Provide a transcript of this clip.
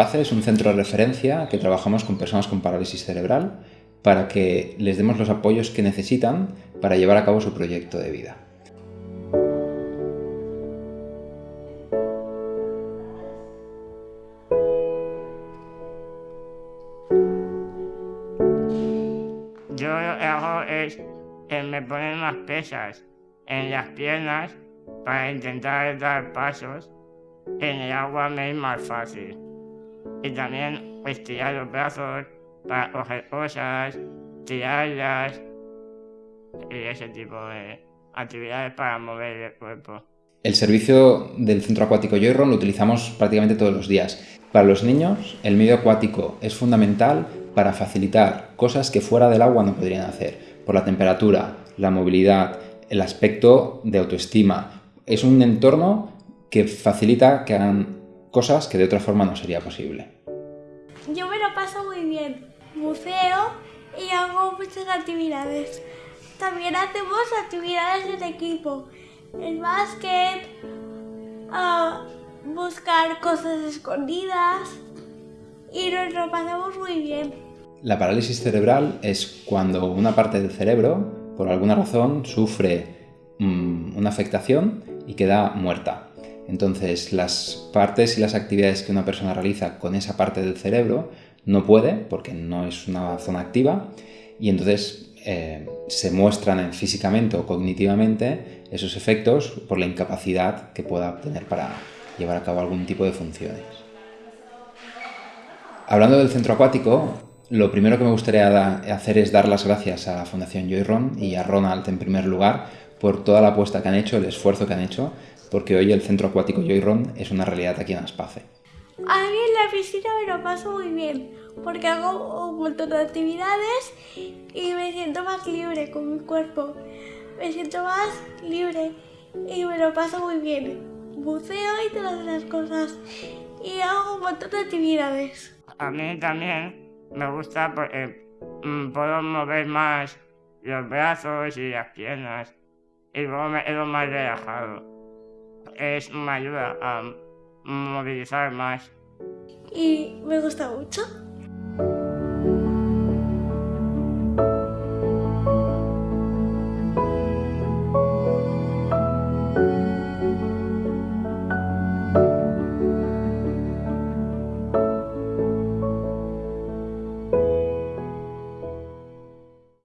Espace es un centro de referencia que trabajamos con personas con parálisis cerebral para que les demos los apoyos que necesitan para llevar a cabo su proyecto de vida. Yo lo que hago es que me ponen unas pesas en las piernas para intentar dar pasos. En el agua me es más fácil. Y también estirar los brazos para coger cosas, tirarlas y ese tipo de actividades para mover el cuerpo. El servicio del centro acuático Joyron lo utilizamos prácticamente todos los días. Para los niños, el medio acuático es fundamental para facilitar cosas que fuera del agua no podrían hacer, por la temperatura, la movilidad, el aspecto de autoestima. Es un entorno que facilita que hagan cosas que de otra forma no sería posible. Yo me lo paso muy bien, buceo y hago muchas actividades. También hacemos actividades en equipo, el básquet, buscar cosas escondidas y nos lo pasamos muy bien. La parálisis cerebral es cuando una parte del cerebro, por alguna razón, sufre mmm, una afectación y queda muerta. Entonces, las partes y las actividades que una persona realiza con esa parte del cerebro no puede, porque no es una zona activa, y entonces eh, se muestran físicamente o cognitivamente esos efectos por la incapacidad que pueda tener para llevar a cabo algún tipo de funciones. Hablando del centro acuático, lo primero que me gustaría hacer es dar las gracias a la Fundación Joyron y a Ronald en primer lugar por toda la apuesta que han hecho, el esfuerzo que han hecho, porque hoy el centro acuático Joyron es una realidad aquí en Aspace. A mí en la piscina me lo paso muy bien, porque hago un montón de actividades y me siento más libre con mi cuerpo. Me siento más libre y me lo paso muy bien. Buceo y todas esas cosas. Y hago un montón de actividades. A mí también me gusta porque mm, puedo mover más los brazos y las piernas y luego me quedo más relajado. Es, me ayuda a movilizar más. Y me gusta mucho.